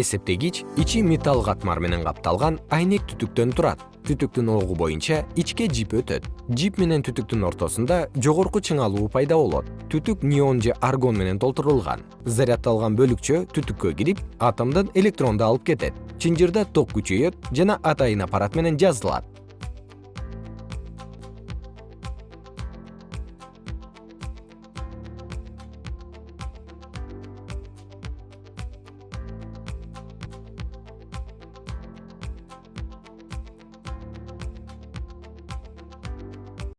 эсептегич ичи металл катмар менен капталган айнек түтүктөн турат. Түтүктүн огу боюнча ичке жип өтөт. Жип менен түтүктүн ортосунда жогорку чыңалуу пайда болот. Түтүк неон же аргон менен толтурулган. Заряддалган бөлүкчө түтүккө кирип атомдон электронду алып кетет. Чынжырда ток күчөйөт жана атайын аппарат менен жазылат.